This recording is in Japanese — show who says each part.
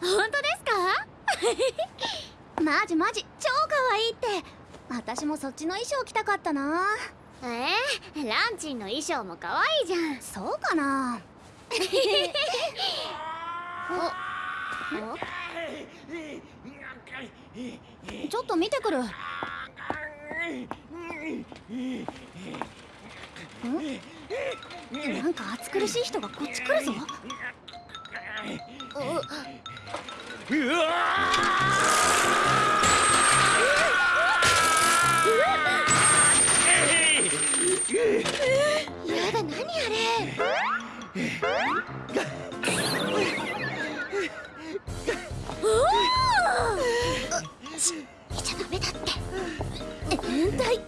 Speaker 1: 本当ですか？マジマジ超可愛いって。私もそっちの衣装着たかったな。
Speaker 2: えー、ランチンの衣装も可愛いじゃん。
Speaker 1: そうかな。ちょっと見てくる。んなんか暑苦しい人がこっち来るぞ
Speaker 3: うわ
Speaker 2: ちゃダメだって。変態